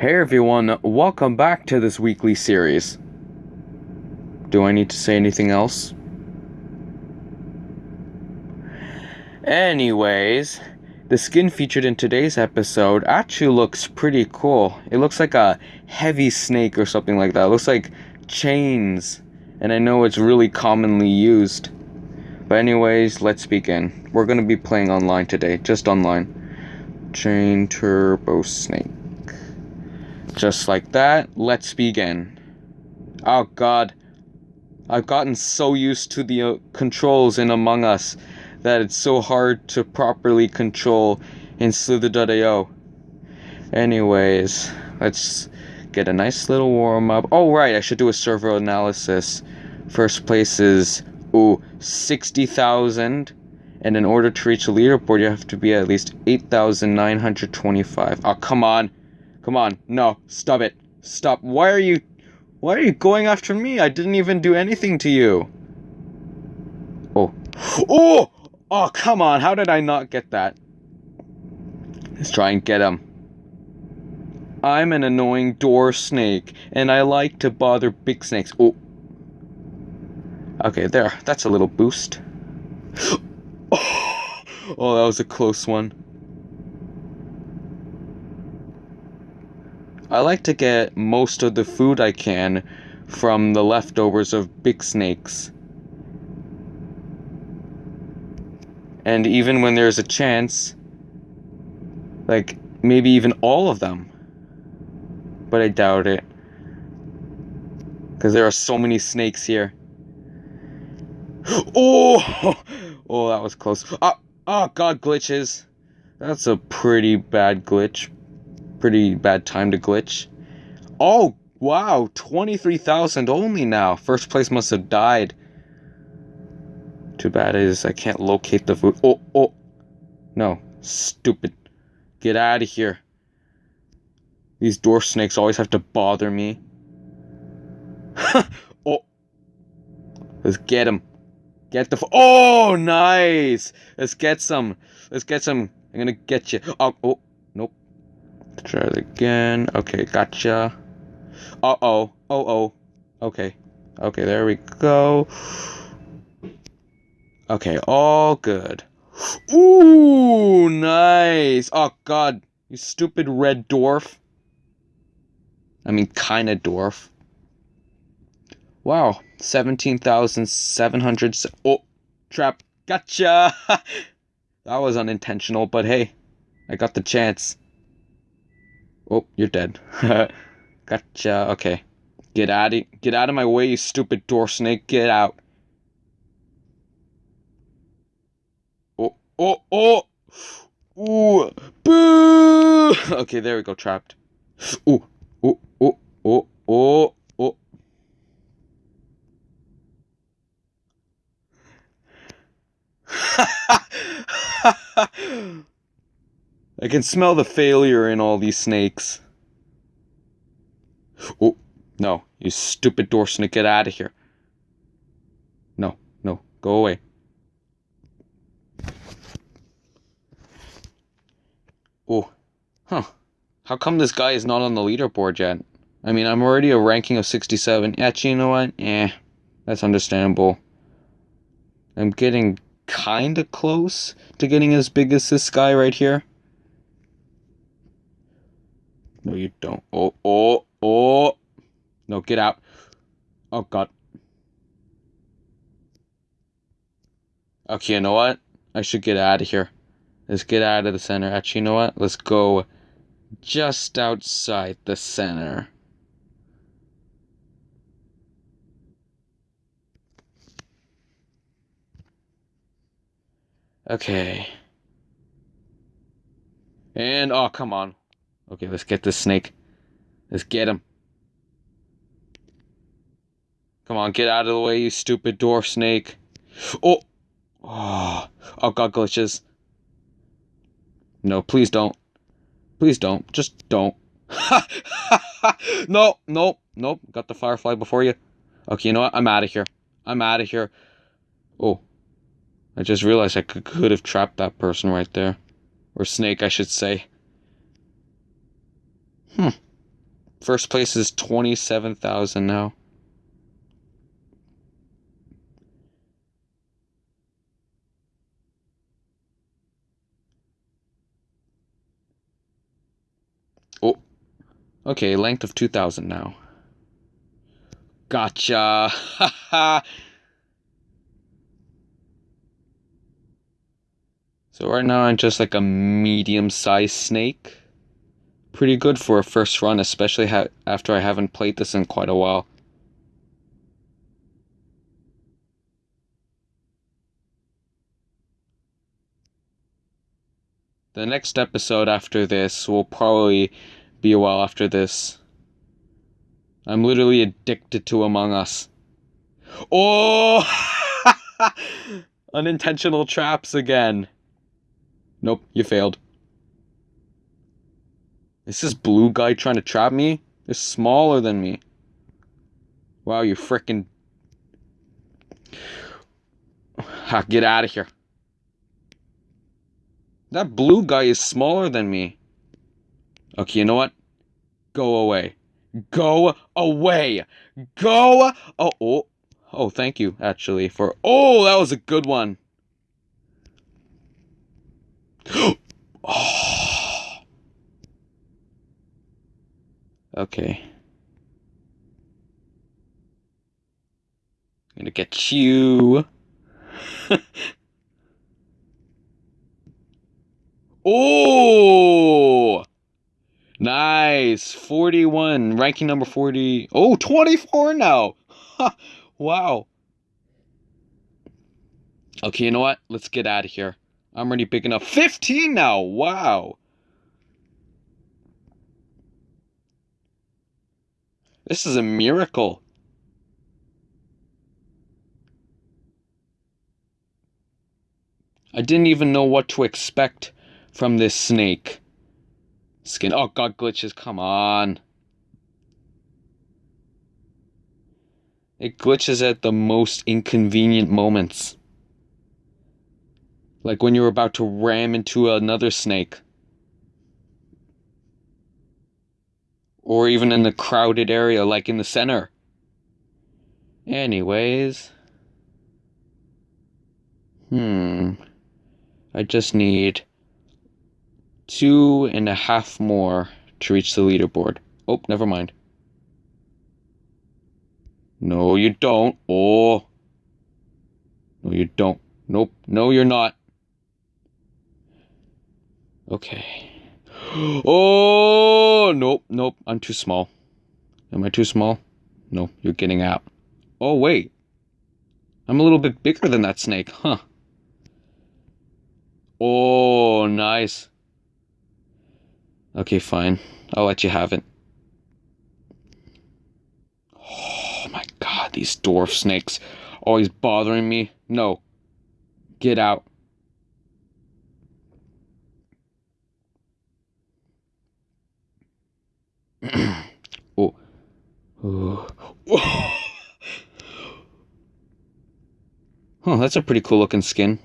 Hey everyone, welcome back to this weekly series. Do I need to say anything else? Anyways, the skin featured in today's episode actually looks pretty cool. It looks like a heavy snake or something like that. It looks like chains, and I know it's really commonly used. But anyways, let's begin. We're gonna be playing online today, just online. Chain Turbo Snake. Just like that, let's begin. Oh god. I've gotten so used to the uh, controls in Among Us that it's so hard to properly control in Slither.io. Anyways, let's get a nice little warm up. Oh, right, I should do a server analysis. First place is, ooh, 60,000. And in order to reach a leaderboard, you have to be at least 8,925. Oh, come on. Come on. No. Stop it. Stop. Why are you... Why are you going after me? I didn't even do anything to you. Oh. Oh! Oh, come on. How did I not get that? Let's try and get him. I'm an annoying door snake, and I like to bother big snakes. Oh. Okay, there. That's a little boost. Oh, that was a close one. I like to get most of the food I can from the leftovers of big snakes. And even when there's a chance, like maybe even all of them. But I doubt it. Because there are so many snakes here. Oh! Oh, that was close. Oh, oh, God, glitches. That's a pretty bad glitch pretty bad time to glitch. Oh, wow, 23,000 only now. First place must have died. Too bad is I can't locate the food. Oh, oh. No, stupid. Get out of here. These dwarf snakes always have to bother me. oh. Let's get him. Get the. oh, nice. Let's get some. Let's get some. I'm gonna get you. Oh, oh. Try it again. Okay, gotcha. Uh-oh. Oh-oh. Okay. Okay, there we go. Okay, all good. Ooh, nice. Oh, God. You stupid red dwarf. I mean, kinda dwarf. Wow. 17,700... Oh, trap. Gotcha! that was unintentional, but hey. I got the chance. Oh, you're dead. gotcha. Okay. Get out of get out of my way, you stupid door snake. Get out. Oh, oh, oh. Ooh. Boo! Okay, there we go, trapped. Ooh. Oh, oh, oh, oh, oh. I can smell the failure in all these snakes. Oh, no, you stupid door snake, get out of here. No, no, go away. Oh, huh. How come this guy is not on the leaderboard yet? I mean, I'm already a ranking of 67. Actually, you know what? Eh, that's understandable. I'm getting kinda close to getting as big as this guy right here. No, you don't. Oh, oh, oh. No, get out. Oh, God. Okay, you know what? I should get out of here. Let's get out of the center. Actually, you know what? Let's go just outside the center. Okay. And, oh, come on. Okay, let's get this snake. Let's get him. Come on, get out of the way, you stupid dwarf snake. Oh! Oh, oh god, glitches. No, please don't. Please don't. Just don't. no, no, no. Got the firefly before you. Okay, you know what? I'm out of here. I'm out of here. Oh. I just realized I could, could have trapped that person right there. Or snake, I should say. Hmm. First place is 27,000 now. Oh, okay, length of 2,000 now. Gotcha! so right now I'm just like a medium-sized snake pretty good for a first run, especially after I haven't played this in quite a while. The next episode after this will probably be a while after this. I'm literally addicted to Among Us. Oh! Unintentional traps again. Nope, you failed. Is this blue guy trying to trap me? They're smaller than me. Wow, you freaking. Get out of here. That blue guy is smaller than me. Okay, you know what? Go away. Go away. Go. Oh, oh. Oh, thank you, actually, for. Oh, that was a good one. oh. Okay. I'm gonna get you. oh! Nice. 41. Ranking number 40. Oh, 24 now. wow. Okay, you know what? Let's get out of here. I'm already big enough. 15 now. Wow. This is a miracle. I didn't even know what to expect from this snake. Skin. Oh, God, glitches. Come on. It glitches at the most inconvenient moments. Like when you're about to ram into another snake. Or even in the crowded area like in the center. Anyways. Hmm. I just need two and a half more to reach the leaderboard. Oh, never mind. No, you don't. Oh. No, you don't. Nope. No, you're not. Okay. Oh, nope, nope. I'm too small. Am I too small? No, you're getting out. Oh, wait. I'm a little bit bigger than that snake, huh? Oh, nice. Okay, fine. I'll let you have it. Oh my god, these dwarf snakes always bothering me. No. Get out. Oh. oh. huh, that's a pretty cool looking skin.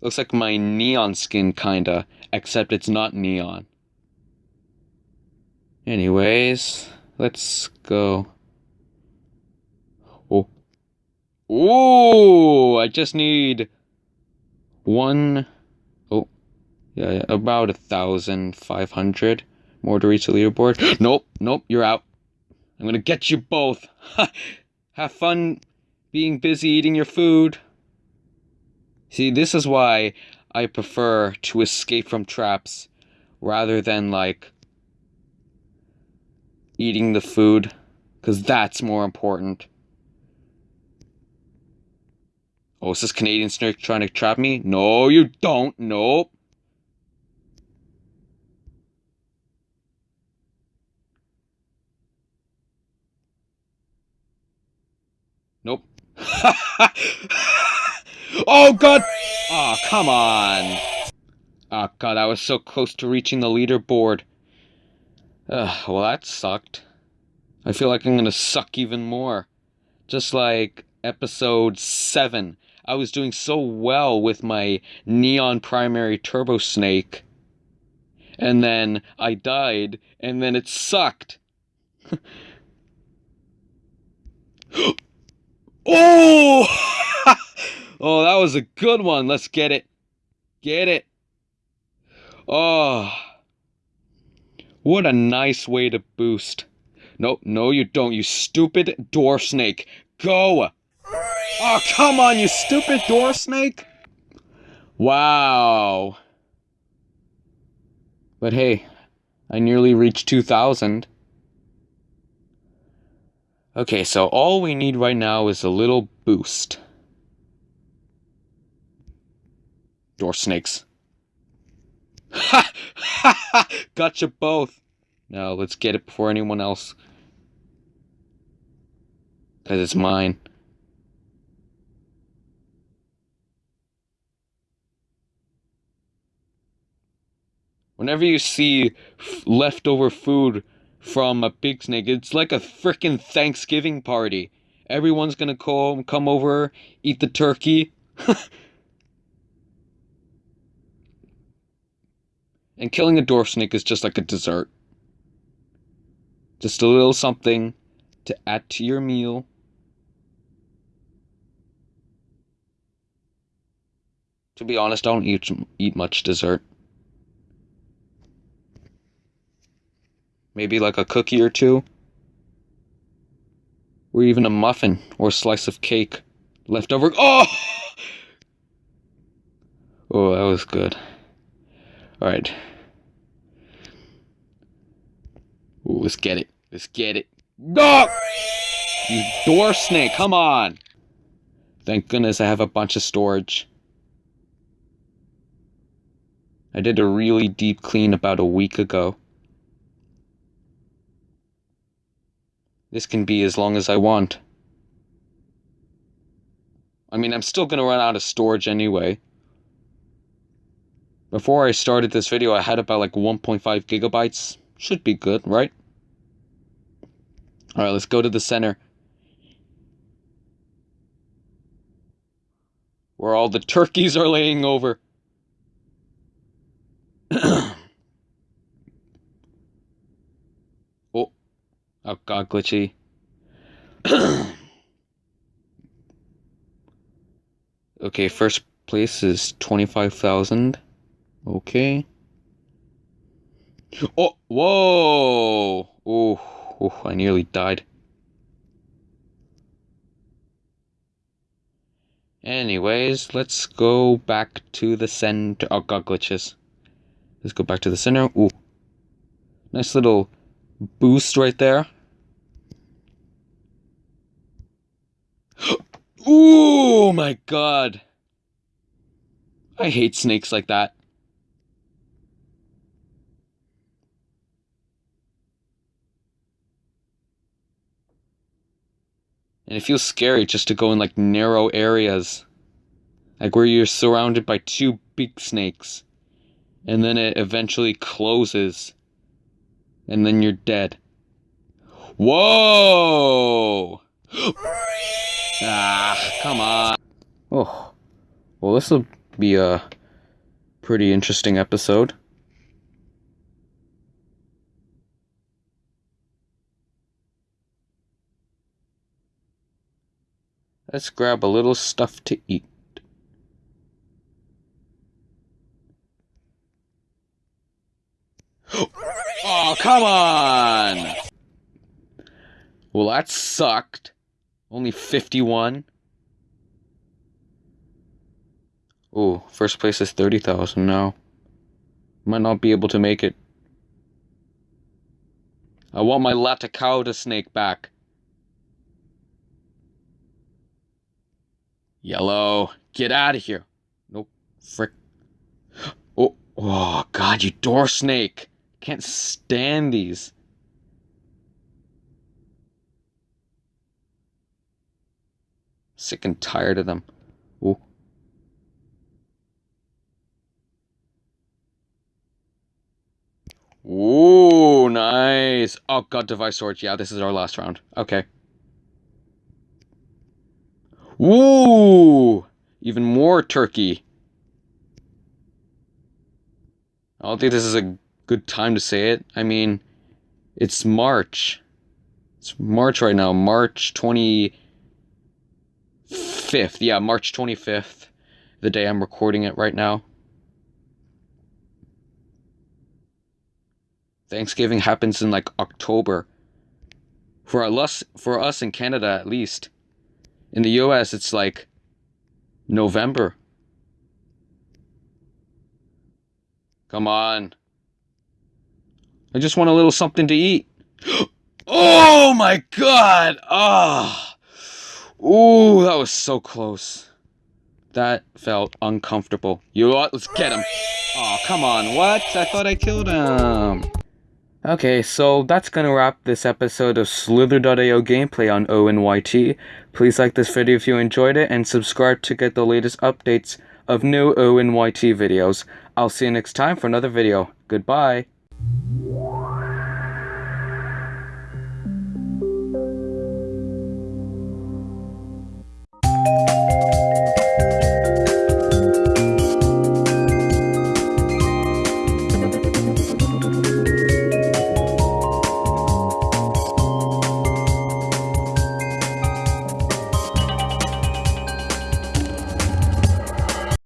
Looks like my neon skin, kinda, except it's not neon. Anyways, let's go. Oh. Oh, I just need one yeah, about a thousand five hundred more to reach the leaderboard. nope, nope, you're out. I'm gonna get you both. Have fun being busy eating your food. See, this is why I prefer to escape from traps rather than like eating the food because that's more important. Oh, is this Canadian snake trying to trap me? No, you don't. Nope. Nope. oh god! Oh, come on. Oh god, I was so close to reaching the leaderboard. Ugh, well that sucked. I feel like I'm gonna suck even more. Just like episode 7. I was doing so well with my Neon Primary Turbo Snake. and then I died, and then it sucked. oh! oh, that was a good one. Let's get it. Get it. Oh. What a nice way to boost. No, no, you don't, you stupid door snake. Go! Oh, come on, you stupid door snake! Wow. But hey, I nearly reached 2,000. Okay, so all we need right now is a little boost. Door snakes. Ha! Ha ha! Gotcha both. Now let's get it before anyone else. Because it's mine. Whenever you see leftover food from a big snake, it's like a freaking Thanksgiving party. Everyone's gonna come, come over, eat the turkey. and killing a dwarf snake is just like a dessert. Just a little something to add to your meal. To be honest, I don't eat, eat much dessert. Maybe like a cookie or two. Or even a muffin or a slice of cake. Leftover. Oh! Oh, that was good. Alright. Ooh, let's get it. Let's get it. Go! You door snake, come on! Thank goodness I have a bunch of storage. I did a really deep clean about a week ago. This can be as long as I want. I mean, I'm still gonna run out of storage anyway. Before I started this video, I had about like 1.5 gigabytes. Should be good, right? Alright, let's go to the center. Where all the turkeys are laying over. oh. Oh god, glitchy. okay, first place is 25,000. Okay. Oh, whoa! Oh. Oh, I nearly died. Anyways, let's go back to the center. Oh, god, glitches. Let's go back to the center. Ooh. Nice little boost right there. Ooh, my god. I hate snakes like that. And it feels scary just to go in like narrow areas. Like where you're surrounded by two big snakes. And then it eventually closes. And then you're dead. Whoa! ah, come on. Oh. Well, this will be a pretty interesting episode. Let's grab a little stuff to eat. Oh, come on! Well, that sucked. Only 51. Oh, first place is 30,000 now. Might not be able to make it. I want my Laticauda snake back. Yellow, get out of here. Nope. Frick. Oh, oh, God, you door snake. Can't stand these. Sick and tired of them. Ooh. Ooh, nice. Oh, God, device storage. Yeah, this is our last round. Okay. Ooh! Even more turkey. I don't think this is a good time to say it. I mean, it's March. It's March right now, March 25th. Yeah, March 25th, the day I'm recording it right now. Thanksgiving happens in like October. For us, for us in Canada at least. In the US, it's like November. Come on. I just want a little something to eat. oh my god! Ah! Oh. Ooh, that was so close. That felt uncomfortable. You know what? Let's get him. Oh, come on. What? I thought I killed him. Okay, so that's gonna wrap this episode of Slither.io gameplay on ONYT. Please like this video if you enjoyed it and subscribe to get the latest updates of new ONYT videos. I'll see you next time for another video. Goodbye.